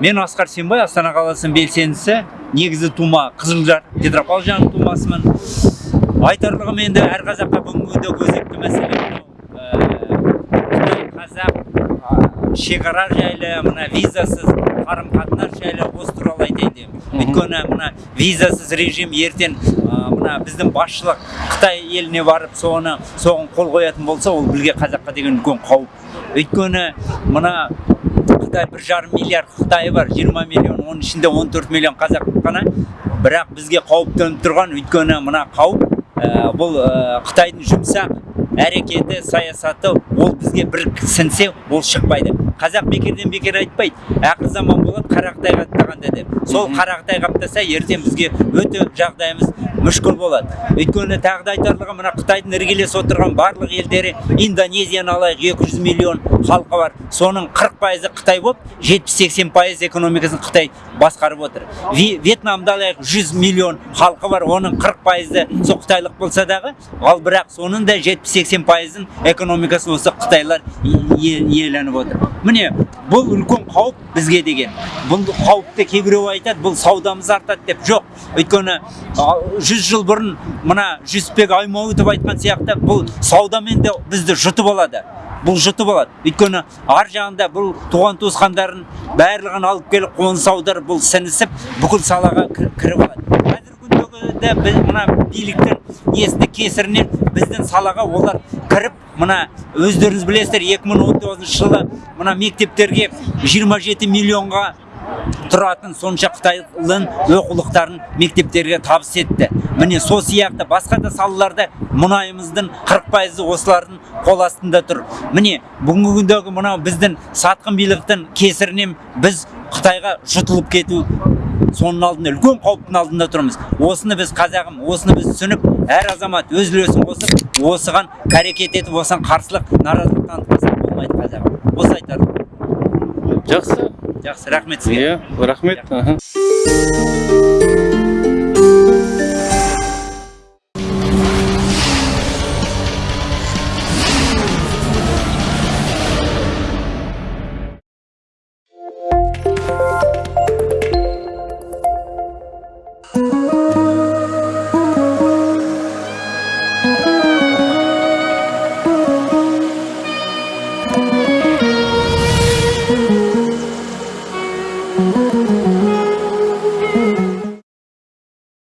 мен асқар сенбай астана қаласының белсендісі негізі тума қызылжар петропавл жағының тумасымын. Айтарлығым енді әр қазаққа бүгінгі күнде өзекті мәселе ә, қытай қазақ шекара жайлы мына визасыз қарым қатынас жайлы осы туралы айтайын деймін өйткені мына визасыз режим ертең мына біздің басшылық қытай еліне барып соны соған қол қоятын болса ол бізге қазаққа деген үлкен қауіп. Өйткені мына қытай бір жарым миллиард қытайы бар 20 миллион оның ішінде 14 миллион қазақ қана. Бірақ бізге қауіп төніп тұрған өйткені мына қауіп ә, бұл ә, қытайдың жұмсақ әрекеті саясаты ол бізге бір сінсе ол шықпайды. Қазақ бекерден бекер айтпайды ақыр заман болады қара қытай қаптағанда деп. Сол қара қытай қаптаса ертең бізге өте жағдайымыз мүшкіл болады. Өйткені тағы да айтарлығы мына қытайдың іргелес отырған барлық елдері индонезияны алайық 200 миллион халқы бар. Соның 40 пайызы қытай болып 70-80 пайыз экономикасын қытай басқарып отыр. Вьетнамды алайық 100 миллион халқы бар оның 40 пайызы сол қытайлық болса дағы. Ал бірақ соның да 70-80 пайызын экономикасы осы қытайлар иеленіп отыр. Міне бұл үлкен қауіп бізге деген. Бұл қауіпті кейбіреу айтады бұл саудамыз артады деп. Жоқ өйткені жүз жыл бұрын мына жүсіпбек аймауытов айтқан сияқты бұл саудамен де бізді жұтып алады бұл жұтып алады. Өйткені ар жағында бұл туған туысқандарын барлығын алып келіп қоныс аударып бұл сіңісіп бүкіл салаға кіріп алады. Күндегі біз мына биліктің несінде кесірінен біздің салаға олар кіріп мына өздеріңіз білесіздер 2019 жылы мына мектептерге 27 миллионға тұратын сонша қытайлың оқулықтарын мектептерге табыс етті. Міне сол сияқты басқа да салаларда мұнайымыздың 40 пайызы осылардың қол астында тұр. Міне бүгінгі күндегі мынау біздің сатқын биліктің кесірінен біз қытайға жұтылып кету соның алдында үлкен қауіптің алдында тұрмыз. Осыны біз қазағым осыны біз түсініп әр азамат өз үлесін қосып осыған әрекет етіп осыған қарсылық наразылық танытпаса болмайды қазағым. Осы айтарым жақсы. Жақсы рахмет сізге. Иә рахмет. Oh.